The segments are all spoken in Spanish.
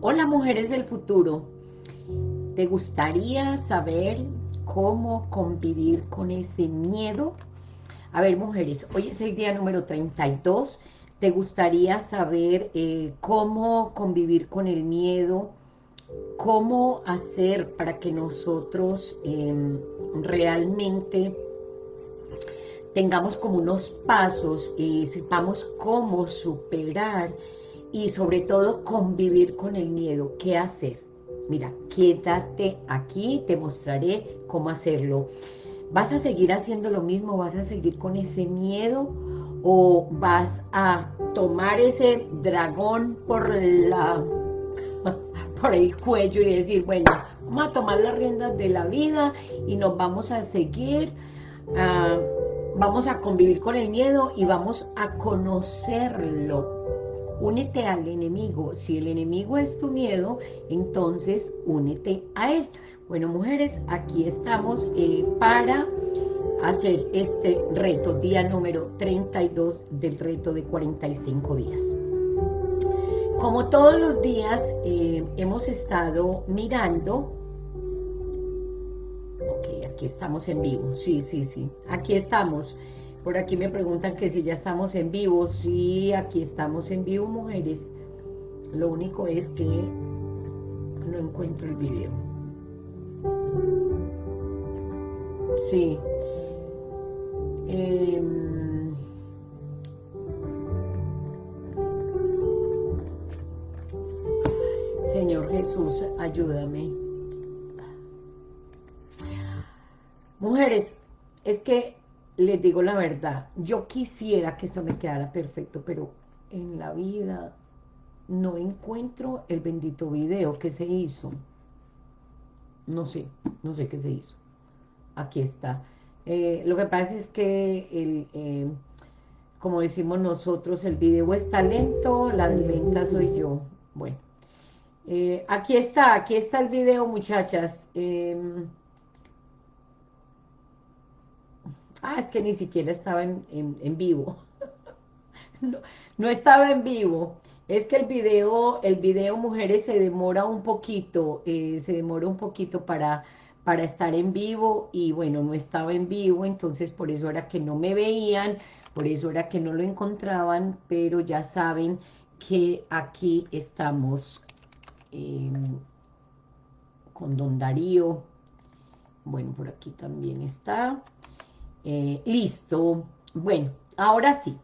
Hola mujeres del futuro, ¿te gustaría saber cómo convivir con ese miedo? A ver mujeres, hoy es el día número 32, ¿te gustaría saber eh, cómo convivir con el miedo? ¿Cómo hacer para que nosotros em, realmente tengamos como unos pasos y sepamos cómo superar y sobre todo convivir con el miedo. ¿Qué hacer? Mira, quédate aquí, te mostraré cómo hacerlo. ¿Vas a seguir haciendo lo mismo? ¿Vas a seguir con ese miedo? ¿O vas a tomar ese dragón por la por el cuello y decir, bueno, vamos a tomar las riendas de la vida y nos vamos a seguir, ah, vamos a convivir con el miedo y vamos a conocerlo únete al enemigo. Si el enemigo es tu miedo, entonces únete a él. Bueno, mujeres, aquí estamos eh, para hacer este reto, día número 32 del reto de 45 días. Como todos los días eh, hemos estado mirando, ok, aquí estamos en vivo, sí, sí, sí, aquí estamos, por aquí me preguntan que si ya estamos en vivo. Sí, aquí estamos en vivo, mujeres. Lo único es que no encuentro el video. Sí. Em, Señor Jesús, ayúdame. Mujeres, es que les digo la verdad, yo quisiera que eso me quedara perfecto, pero en la vida no encuentro el bendito video que se hizo. No sé, no sé qué se hizo. Aquí está. Eh, lo que pasa es que, el, eh, como decimos nosotros, el video está lento, la lenta soy yo. Bueno, eh, aquí está, aquí está el video, muchachas. Ah, es que ni siquiera estaba en, vivo. no, estaba en vivo. Es que el video, el video, mujeres, se demora un poquito, eh, se demora un poquito para, para estar en vivo y bueno, no estaba en vivo, entonces por eso era que no me veían, por eso era que no lo encontraban, pero ya saben que aquí estamos em, con Don Darío. Bueno, por aquí también está. Eh, listo. Bueno, ahora sí.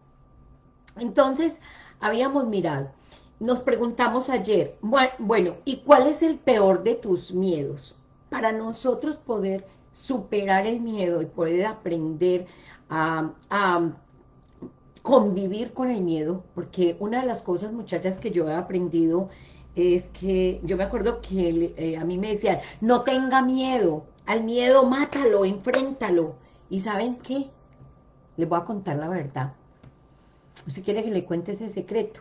Entonces, habíamos mirado. Nos preguntamos ayer, bueno, ¿y cuál es el peor de tus miedos? Para nosotros poder superar el miedo y poder aprender a, convivir con el miedo, porque una de las cosas, muchachas, que yo he aprendido es que, yo me acuerdo que eh, a mí me decían, no tenga miedo, al miedo mátalo, enfréntalo, ¿Y saben qué? Les voy a contar la verdad. Si quiere que le cuente ese secreto.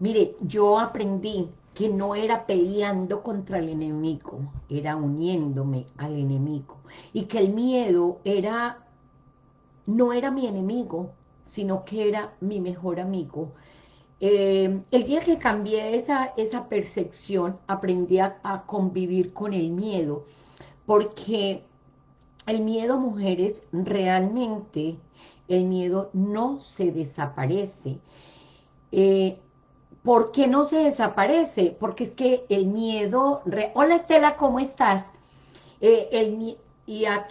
Mire, yo aprendí que no era peleando contra el enemigo, era uniéndome al enemigo. Y que el miedo era, no era mi enemigo, sino que era mi mejor amigo. Eh, el día que cambié esa, esa percepción, aprendí a convivir con el miedo, porque el miedo, mujeres, realmente el miedo no se desaparece. Eh, ¿Por qué no se desaparece? Porque es que el miedo... Hola Estela, ¿cómo estás? Eh, el, ¿y, a,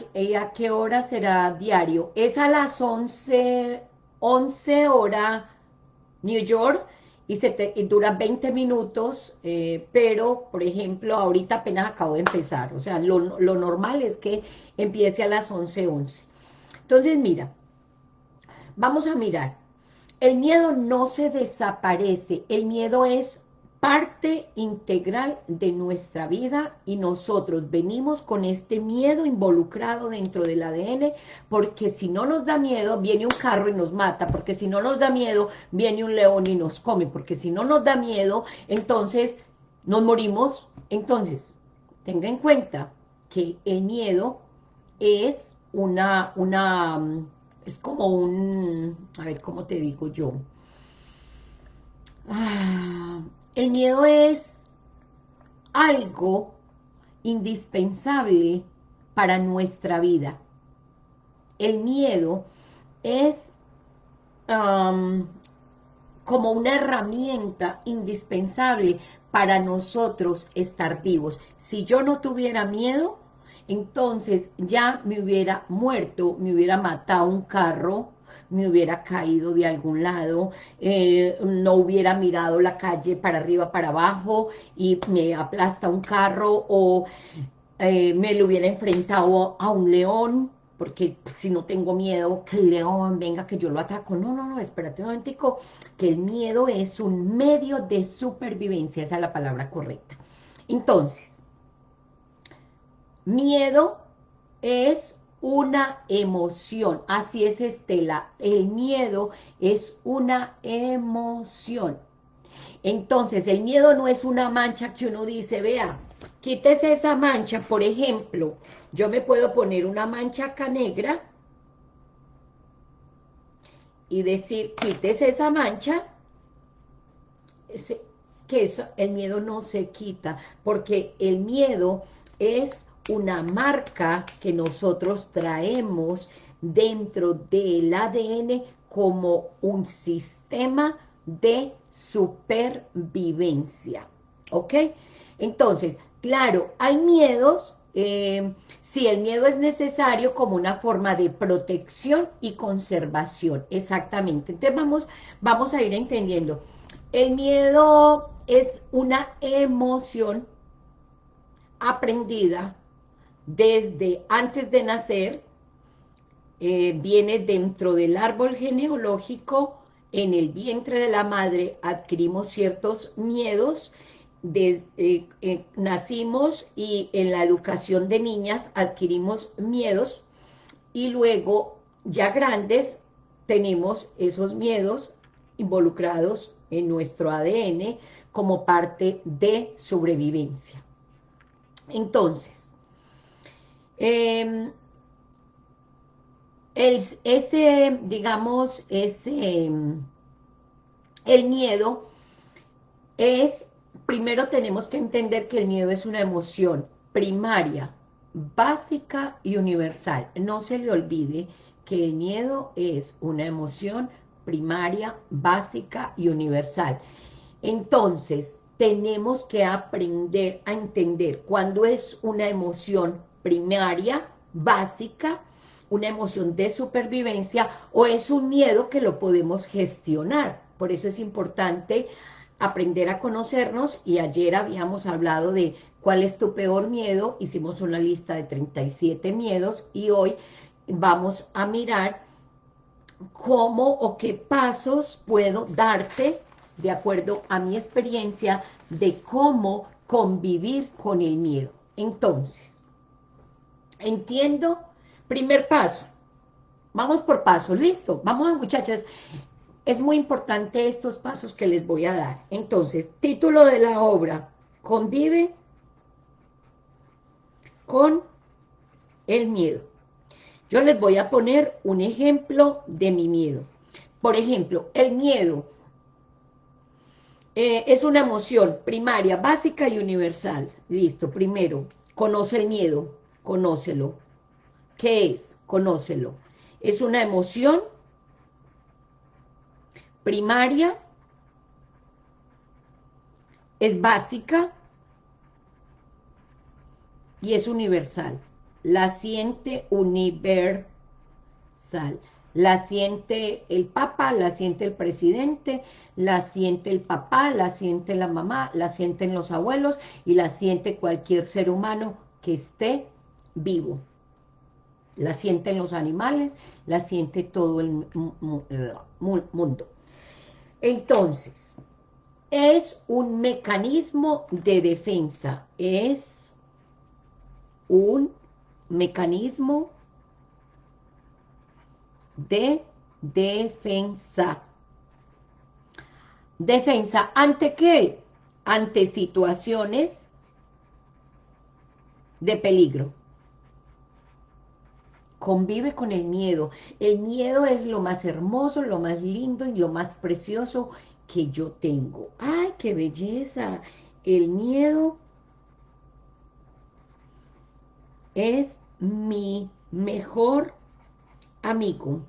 qué hora será diario? Es a las 11, 11 hora New York y, se te, dura 20 minutos, eh, pero, por ejemplo, ahorita apenas acabo de empezar, o sea, lo, normal es que empiece a las 11.11. 11. Entonces, mira, vamos a mirar, el miedo no se desaparece, el miedo es parte integral de nuestra vida y nosotros venimos con este miedo involucrado dentro del ADN porque si no nos da miedo viene un carro y nos mata, porque si no nos da miedo viene un león y nos come, porque si no nos da miedo entonces nos morimos. Entonces, tenga en cuenta que el miedo es una, una, es como un, a ver, ¿cómo te digo yo? Ah, el miedo es algo indispensable para nuestra vida. El miedo es como una herramienta indispensable para nosotros estar vivos. Si yo no tuviera miedo, entonces ya me hubiera muerto, me hubiera matado un carro, me hubiera caído de algún lado, eh, no hubiera mirado la calle para arriba, para abajo, y me aplasta un carro, o eh, me lo hubiera enfrentado a un león, porque si no tengo miedo que el león venga, que yo lo ataco. No, no, no, espérate un momentico, que el miedo es un medio de supervivencia, esa es la palabra correcta. Entonces, miedo es una emoción, así es Estela, el miedo es una emoción. Entonces, el miedo no es una mancha que uno dice, vea, quítese esa mancha, por ejemplo, yo me puedo poner una mancha acá negra y decir, quítese esa mancha, que eso, el miedo no se quita, porque el miedo es una marca que nosotros traemos dentro del ADN como un sistema de supervivencia, ¿ok? Entonces, claro, hay miedos eh, si el miedo es necesario como una forma de protección y conservación, exactamente. Entonces vamos, vamos a ir entendiendo. El miedo es una emoción aprendida desde antes de nacer, eh, viene dentro del árbol genealógico, en el vientre de la madre adquirimos ciertos miedos eh, eh, nacimos y en la educación de niñas adquirimos miedos y luego ya grandes tenemos esos miedos involucrados en nuestro ADN como parte de sobrevivencia. Entonces, em, ese, digamos, ese, el miedo es primero tenemos que entender que el miedo es una emoción primaria, básica y universal. No se le olvide que el miedo es una emoción primaria, básica y universal. Entonces, tenemos que aprender a entender cuándo es una emoción primaria, básica, una emoción de supervivencia, o es un miedo que lo podemos gestionar. Por eso es importante aprender a conocernos y ayer habíamos hablado de cuál es tu peor miedo, hicimos una lista de 37 miedos y hoy vamos a mirar cómo o qué pasos puedo darte de acuerdo a mi experiencia de cómo convivir con el miedo. Entonces, entiendo, primer paso, vamos por paso, listo, vamos muchachas, es muy importante estos pasos que les voy a dar. Entonces, título de la obra, convive con el miedo. Yo les voy a poner un ejemplo de mi miedo. Por ejemplo, el miedo eh, es una emoción primaria, básica y universal. Listo, primero, conoce el miedo, conócelo. ¿Qué es? Conócelo. Es una emoción primaria, es básica y es universal. La siente universal. La siente el Papa, la siente el presidente, la siente el papá, la siente la mamá, la sienten los abuelos y la siente cualquier ser humano que esté vivo. La sienten los animales, la siente todo el mundo. Entonces, es un mecanismo de defensa, es un mecanismo de defensa. Defensa, ¿ante qué? Ante situaciones de peligro convive con el miedo. El miedo es lo más hermoso, lo más lindo y lo más precioso que yo tengo. ¡Ay, qué belleza! El miedo es mi mejor amigo.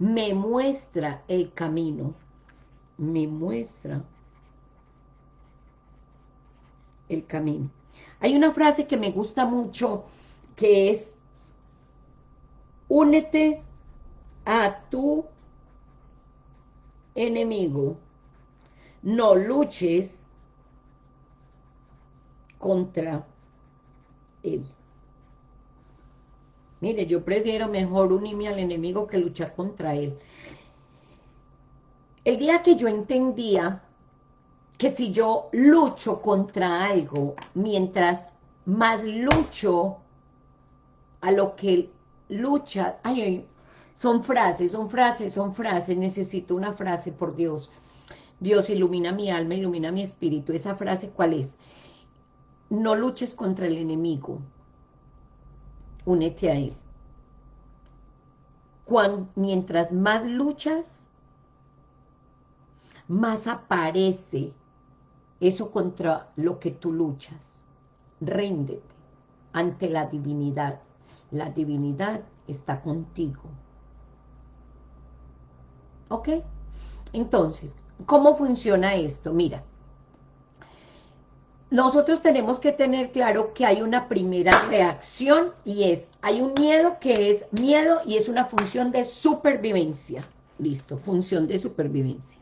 Me muestra el camino. Me muestra el camino. Hay una frase que me gusta mucho que es únete a tu enemigo. No luches contra él. Mire, yo prefiero mejor unirme al enemigo que luchar contra él. El día que yo entendía que si yo lucho contra algo, mientras más lucho a lo que lucha, ay, ay, son frases, son frases, son frases, necesito una frase, por Dios. Dios ilumina mi alma, ilumina mi espíritu. ¿Esa frase cuál es? No luches contra el enemigo. Únete a él. mientras más luchas, más aparece eso contra lo que tú luchas. Réndete ante la divinidad. La divinidad está contigo. ¿Ok? Entonces, ¿cómo funciona esto? Mira, nosotros tenemos que tener claro que hay una primera reacción y es, hay un miedo que es miedo y es una función de supervivencia. Listo, función de supervivencia.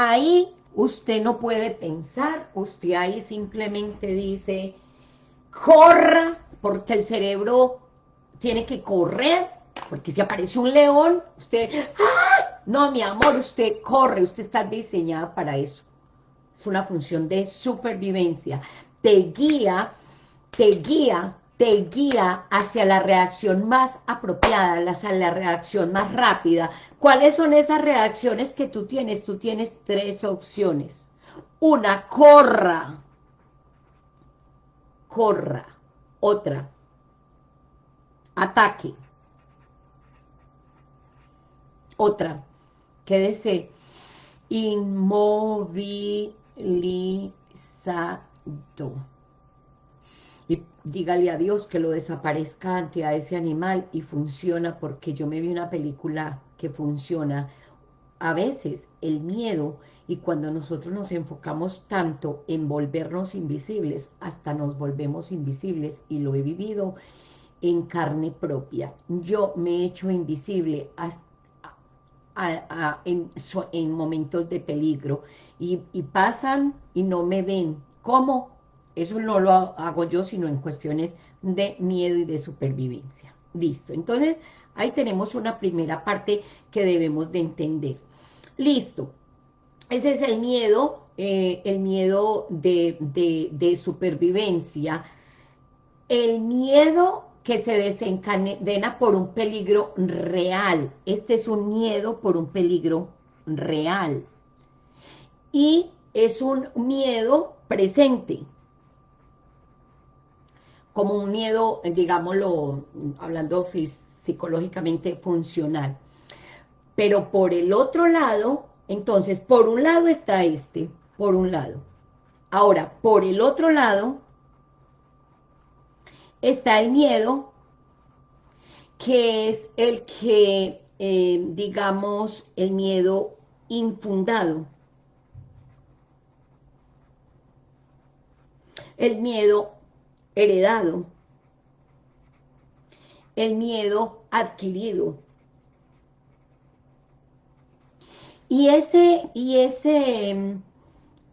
Ahí usted no puede pensar, usted ahí simplemente dice, corra, porque el cerebro tiene que correr, porque si aparece un león, usted, ¡ah! no mi amor, usted corre, usted está diseñada para eso. Es una función de supervivencia. Te guía, te guía, te guía hacia la reacción más apropiada, hacia la reacción más rápida. ¿Cuáles son esas reacciones que tú tienes? Tú tienes tres opciones. Una, corra, corra. Otra, ataque. Otra, quédese inmovilizado. Y dígale a Dios que lo desaparezca ante a ese animal y funciona porque yo me vi una película que funciona. A veces el miedo y cuando nosotros nos enfocamos tanto en volvernos invisibles, hasta nos volvemos invisibles, y lo he vivido en carne propia. Yo me he hecho invisible en, momentos de peligro, y pasan y no me ven. ¿Cómo? Eso no lo hago yo, sino en cuestiones de miedo y de supervivencia. Listo. Entonces, ahí tenemos una primera parte que debemos de entender. Listo. Ese es el miedo, eh, el miedo de, supervivencia. El miedo que se desencadena por un peligro real. Este es un miedo por un peligro real. Y es un miedo presente. Como un miedo, digámoslo, hablando psicológicamente funcional. Pero por el otro lado, entonces, por un lado está este, por un lado. Ahora, por el otro lado, está el miedo, que es el que, eh, digamos, el miedo infundado. El miedo heredado. El miedo adquirido. Y ese, y ese,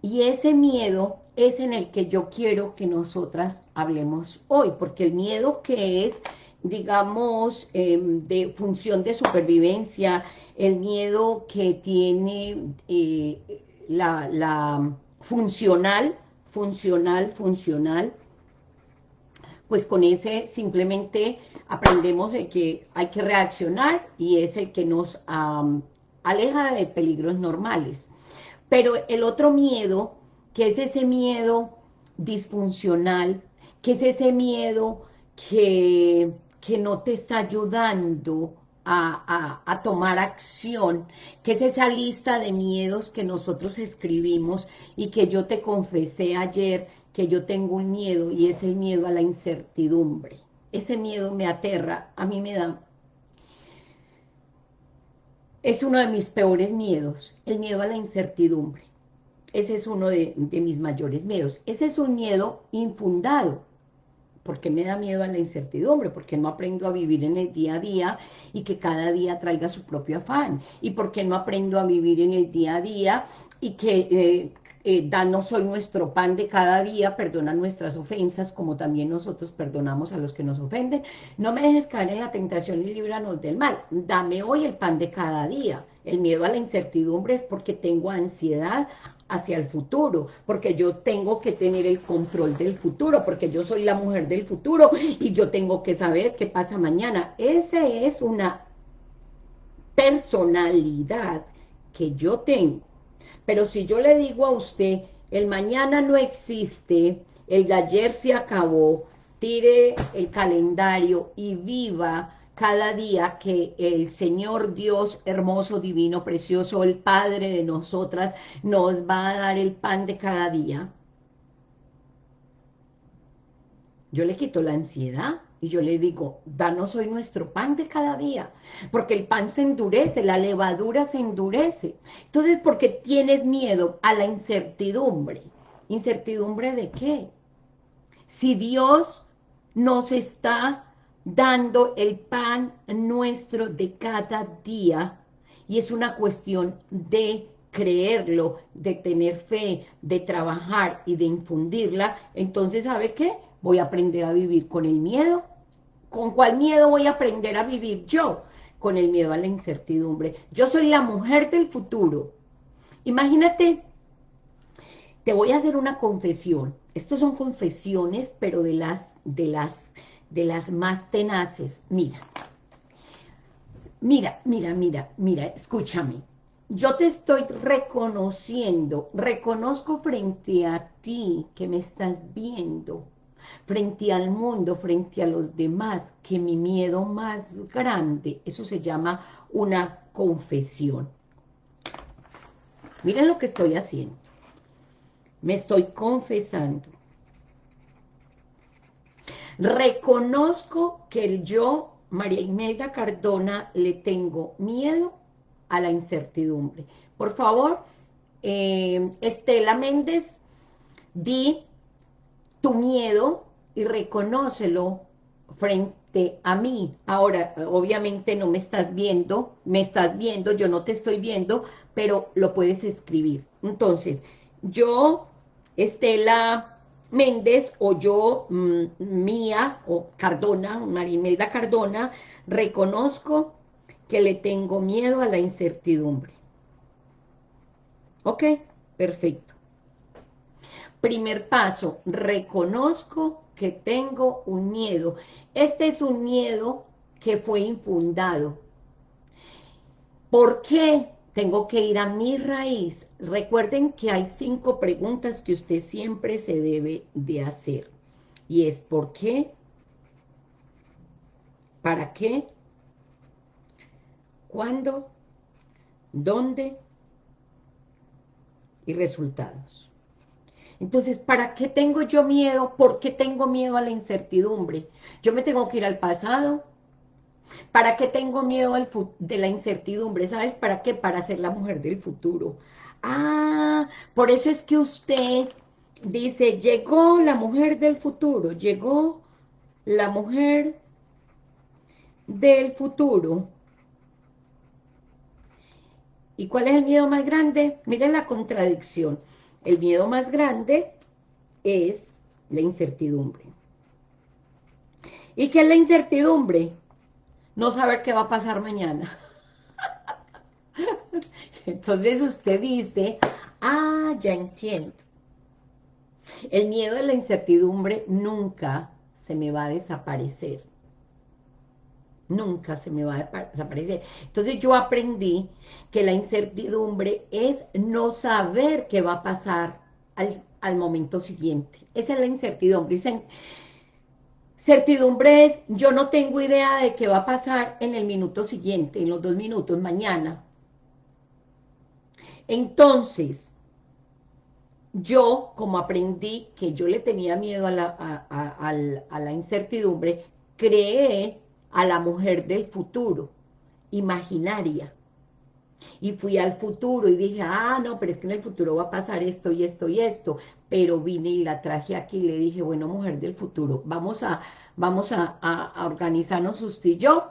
y ese miedo es en el que yo quiero que nosotras hablemos hoy, porque el miedo que es, digamos, em, de función de supervivencia, el miedo que tiene eh, la, la funcional, funcional, funcional, pues con ese simplemente aprendemos de que hay que reaccionar y es el que nos aleja de peligros normales. Pero el otro miedo que es ese miedo disfuncional, que es ese miedo que, que no te está ayudando a, a, tomar acción, que es esa lista de miedos que nosotros escribimos y que yo te confesé ayer que yo tengo un miedo y es el miedo a la incertidumbre. Ese miedo me aterra, a mí me da... Es uno de mis peores miedos, el miedo a la incertidumbre. Ese es uno de, mis mayores miedos. Ese es un miedo infundado, porque me da miedo a la incertidumbre, porque no aprendo a vivir en el día a día y que cada día traiga su propio afán, y porque no aprendo a vivir en el día a día y que eh, eh, danos hoy nuestro pan de cada día, perdona nuestras ofensas, como también nosotros perdonamos a los que nos ofenden. No me dejes caer en la tentación y líbranos del mal. Dame hoy el pan de cada día. El miedo a la incertidumbre es porque tengo ansiedad hacia el futuro, porque yo tengo que tener el control del futuro, porque yo soy la mujer del futuro y yo tengo que saber qué pasa mañana. Esa es una personalidad que yo tengo. Pero si yo le digo a usted, el mañana no existe, el de ayer se acabó, tire el calendario y viva cada día que el Señor Dios hermoso, divino, precioso, el Padre de nosotras, nos va a dar el pan de cada día, yo le quito la ansiedad y yo le digo, danos hoy nuestro pan de cada día, porque el pan se endurece, la levadura se endurece. Entonces, porque tienes miedo a la incertidumbre. ¿Incertidumbre de qué? Si Dios nos está dando el pan nuestro de cada día, y es una cuestión de creerlo, de tener fe, de trabajar y de infundirla, entonces, ¿sabe qué? Voy a aprender a vivir con el miedo. ¿Con cuál miedo voy a aprender a vivir yo? Con el miedo a la incertidumbre. Yo soy la mujer del futuro. Imagínate, te voy a hacer una confesión. Estos son confesiones, pero de las, de las de las más tenaces. Mira, mira, mira, mira, mira, escúchame. Yo te estoy reconociendo, reconozco frente a ti que me estás viendo, frente al mundo, frente a los demás, que mi miedo más grande, eso se llama una confesión. Miren lo que estoy haciendo. Me estoy confesando. Reconozco que yo, María Imelda Cardona, le tengo miedo a la incertidumbre. Por favor, eh, Estela Méndez, di tu miedo y reconócelo frente a mí. Ahora, obviamente no me estás viendo, me estás viendo, yo no te estoy viendo, pero lo puedes escribir. Entonces, yo, Estela Méndez o yo, mm, Mía o Cardona, Marimelda Cardona, reconozco que le tengo miedo a la incertidumbre. ¿Ok? Perfecto. Primer paso, reconozco que tengo un miedo. Este es un miedo que fue infundado. ¿Por qué? tengo que ir a mi raíz. Recuerden que hay cinco preguntas que usted siempre se debe de hacer. Y es ¿por qué? ¿Para qué? ¿Cuándo? ¿Dónde? Y resultados. Entonces, ¿para qué tengo yo miedo? ¿Por qué tengo miedo a la incertidumbre? Yo me tengo que ir al pasado, ¿Para qué tengo miedo de la incertidumbre? ¿Sabes para qué? Para ser la mujer del futuro. Ah, por eso es que usted dice, llegó la mujer del futuro, llegó la mujer del futuro. ¿Y cuál es el miedo más grande? Miren la contradicción. El miedo más grande es la incertidumbre. ¿Y qué es la incertidumbre? no saber qué va a pasar mañana. Entonces usted dice, ah, ya entiendo. El miedo de la incertidumbre nunca se me va a desaparecer. Nunca se me va a desaparecer. Entonces yo aprendí que la incertidumbre es no saber qué va a pasar al, al momento siguiente. Esa es la incertidumbre. Dicen, certidumbre es, yo no tengo idea de qué va a pasar en el minuto siguiente, en los dos minutos, mañana. Entonces, yo, como aprendí que yo le tenía miedo a la, a la incertidumbre, creé a la mujer del futuro, imaginaria. Y fui al futuro y dije, ah, no, pero es que en el futuro va a pasar esto y esto y esto. Pero vine y la traje aquí y le dije, bueno, mujer del futuro, vamos a, vamos a, a organizarnos usted y yo,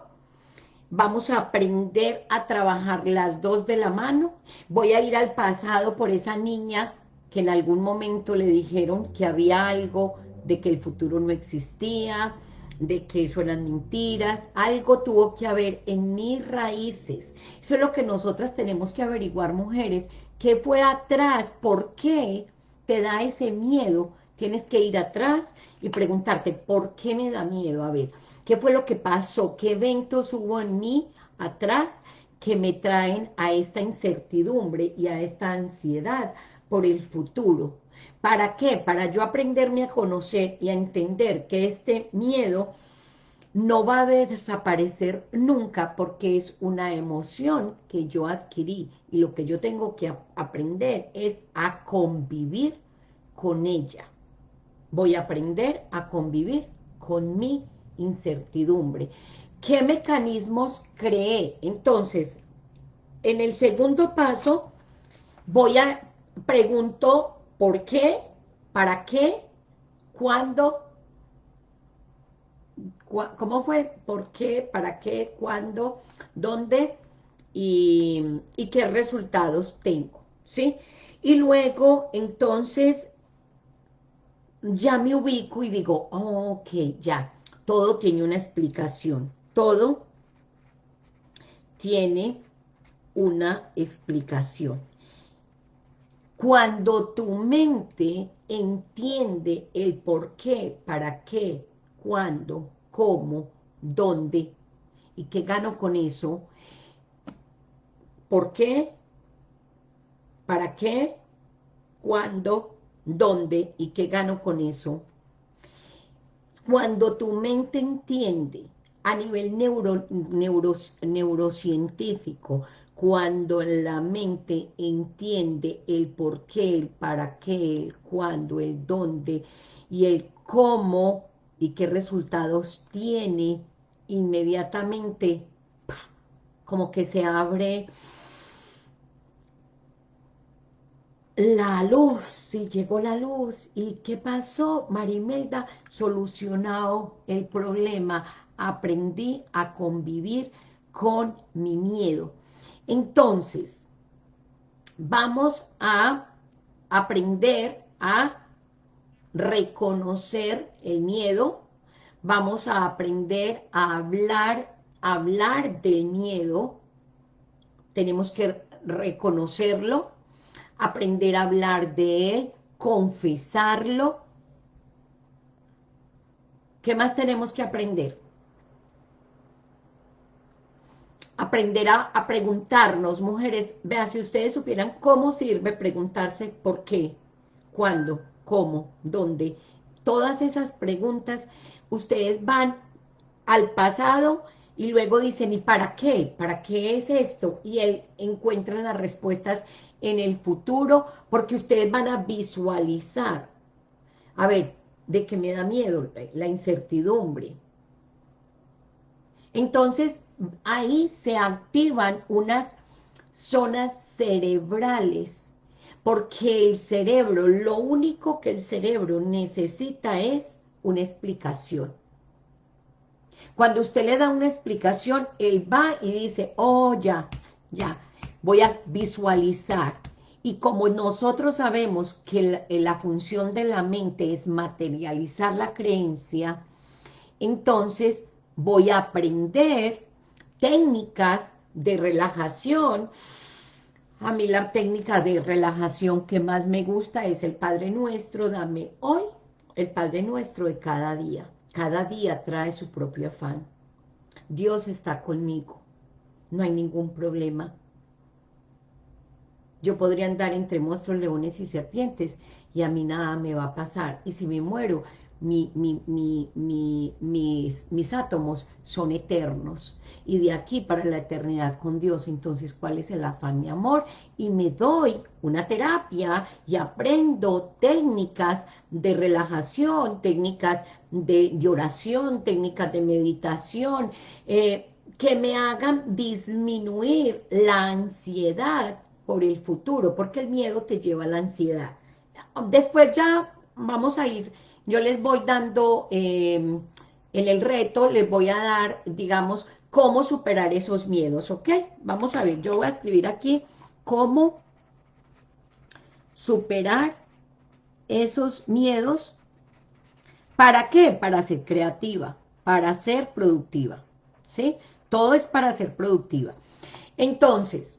vamos a aprender a trabajar las dos de la mano, voy a ir al pasado por esa niña que en algún momento le dijeron que había algo de que el futuro no existía, de que eso eran mentiras, algo tuvo que haber en mis raíces. Eso es lo que nosotras tenemos que averiguar, mujeres, qué fue atrás, por qué te da ese miedo. Tienes que ir atrás y preguntarte, ¿por qué me da miedo? A ver, ¿qué fue lo que pasó? ¿Qué eventos hubo en mí atrás que me traen a esta incertidumbre y a esta ansiedad por el futuro? ¿Para qué? Para yo aprenderme a conocer y a entender que este miedo no va a desaparecer nunca porque es una emoción que yo adquirí y lo que yo tengo que aprender es a convivir con ella. Voy a aprender a convivir con mi incertidumbre. ¿Qué mecanismos creé? Entonces, en el segundo paso, voy a, pregunto ¿Por qué? ¿Para qué? ¿Cuándo? ¿Cómo fue? ¿Por qué? ¿Para qué? ¿Cuándo? ¿Dónde? Y, qué resultados tengo, ¿sí? Y luego, entonces, ya me ubico y digo, ok, ya, todo tiene una explicación, todo tiene una explicación. Cuando tu mente entiende el por qué, para qué, cuándo, cómo, dónde, y qué gano con eso, por qué, para qué, cuándo, dónde y qué gano con eso. Cuando tu mente entiende a nivel neuro, neurocientífico cuando la mente entiende el por qué, el para qué, el cuándo, el dónde y el cómo y qué resultados tiene, inmediatamente como que se abre la luz, si llegó la luz, ¿y qué pasó? Marimelda, solucionado el problema, aprendí a convivir con mi miedo. Entonces, vamos a aprender a reconocer el miedo, vamos a aprender a hablar, hablar del miedo, tenemos que reconocerlo, aprender a hablar de él, confesarlo. ¿Qué más tenemos que aprender? Aprender a, preguntarnos, mujeres, vean, si ustedes supieran cómo sirve preguntarse por qué, cuándo, cómo, dónde, todas esas preguntas, ustedes van al pasado y luego dicen, ¿y para qué? ¿Para qué es esto? Y él encuentran las respuestas en el futuro, porque ustedes van a visualizar. A ver, ¿de qué me da miedo? La incertidumbre. Entonces, ahí se activan unas zonas cerebrales, porque el cerebro, lo único que el cerebro necesita es una explicación. Cuando usted le da una explicación, él va y dice, oh, ya, ya, voy a visualizar. Y como nosotros sabemos que la, la función de la mente es materializar la creencia, entonces voy a aprender técnicas de relajación. A mí la técnica de relajación que más me gusta es el Padre Nuestro, dame hoy el Padre Nuestro de cada día. Cada día trae su propio afán. Dios está conmigo. No hay ningún problema. yo podría andar entre monstruos, leones y serpientes, y a mí nada me va a pasar. Y si me muero, mi, mis, átomos son eternos. Y de aquí para la eternidad con Dios, entonces, ¿cuál es el afán, mi amor? Y me doy una terapia y aprendo técnicas de relajación, técnicas de, oración, técnicas de meditación, eh, que me hagan disminuir la ansiedad por el futuro, porque el miedo te lleva a la ansiedad. Después ya vamos a ir yo les voy dando, em, en el reto, les voy a dar, digamos, cómo superar esos miedos, ¿ok? Vamos a ver, yo voy a escribir aquí cómo superar esos miedos. ¿Para qué? Para ser creativa, para ser productiva, ¿sí? Todo es para ser productiva. Entonces,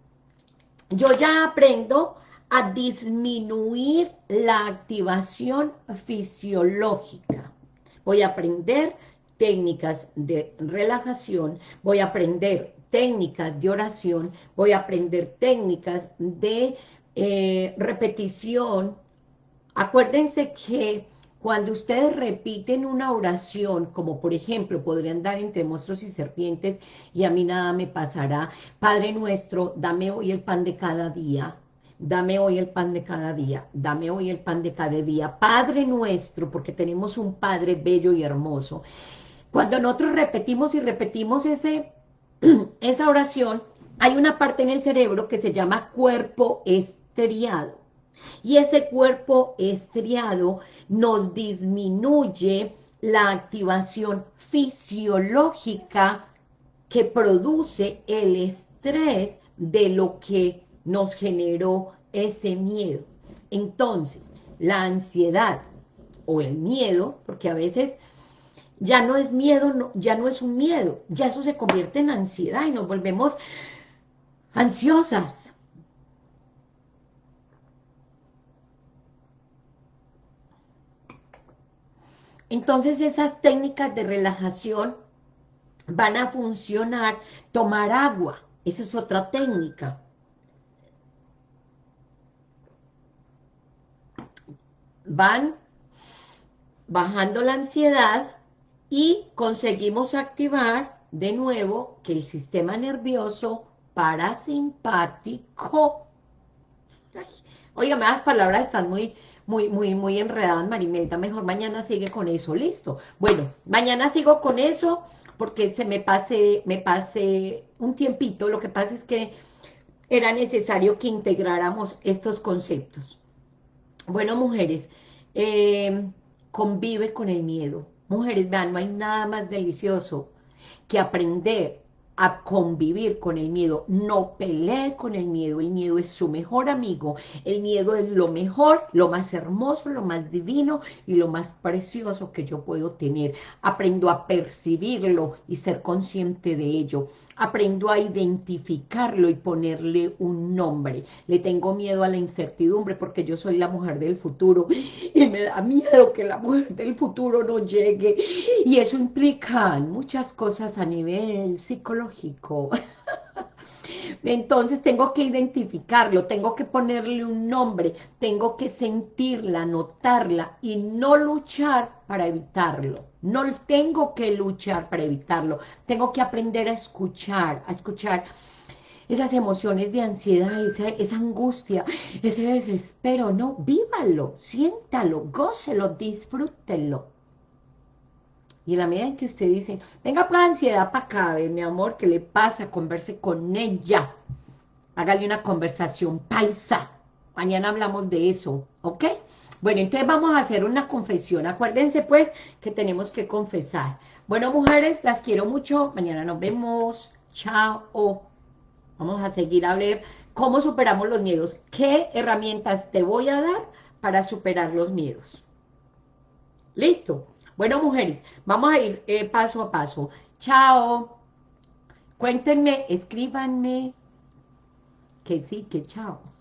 yo ya aprendo a disminuir la activación fisiológica. Voy a aprender técnicas de relajación, voy a aprender técnicas de oración, voy a aprender técnicas de eh, repetición. Acuérdense que cuando ustedes repiten una oración, como por ejemplo, podrían dar entre monstruos y serpientes, y a mí nada me pasará, Padre nuestro, dame hoy el pan de cada día, dame hoy el pan de cada día, dame hoy el pan de cada día, Padre nuestro, porque tenemos un Padre bello y hermoso. Cuando nosotros repetimos y repetimos ese, esa oración, hay una parte en el cerebro que se llama cuerpo estriado. Y ese cuerpo estriado nos disminuye la activación fisiológica que produce el estrés de lo que nos generó ese miedo. Entonces, la ansiedad o el miedo, porque a veces ya no es miedo, ya no es un miedo, ya eso se convierte en ansiedad y nos volvemos ansiosas. Entonces esas técnicas de relajación van a funcionar, tomar agua, esa es otra técnica. Van bajando la ansiedad y conseguimos activar de nuevo que el sistema nervioso parasimpático, oiga, las palabras están muy, muy, muy, muy enredadas, Marimelda, mejor mañana sigue con eso, listo. Bueno, mañana sigo con eso porque se me pase, me pase un tiempito, lo que pasa es que era necesario que integráramos estos conceptos. Bueno, mujeres, eh, convive con el miedo. Mujeres, vean, no hay nada más delicioso que aprender a convivir con el miedo, no pelee con el miedo, el miedo es su mejor amigo, el miedo es lo mejor, lo más hermoso, lo más divino y lo más precioso que yo puedo tener. Aprendo a percibirlo y ser consciente de ello aprendo a identificarlo y ponerle un nombre. Le tengo miedo a la incertidumbre porque yo soy la mujer del futuro y me da miedo que la mujer del futuro no llegue. Y eso implica muchas cosas a nivel psicológico. Entonces tengo que identificarlo, tengo que ponerle un nombre, tengo que sentirla, notarla y no luchar para evitarlo. No tengo que luchar para evitarlo, tengo que aprender a escuchar, a escuchar esas emociones de ansiedad, esa, angustia, ese desespero, no, vívalo, siéntalo, gócelo, disfrútelo. Y en la medida en que usted dice, venga para ansiedad para acá, mi amor, ¿qué le pasa? Converse con ella. Hágale una conversación paisa. Mañana hablamos de eso, ¿ok? Bueno, entonces vamos a hacer una confesión. Acuérdense, pues, que tenemos que confesar. Bueno, mujeres, las quiero mucho. Mañana nos vemos. Chao. Vamos a seguir a ver cómo superamos los miedos. ¿Qué herramientas te voy a dar para superar los miedos? ¿Listo? Bueno, mujeres, vamos a ir eh, paso a paso. Chao. Cuéntenme, escríbanme que sí, que chao.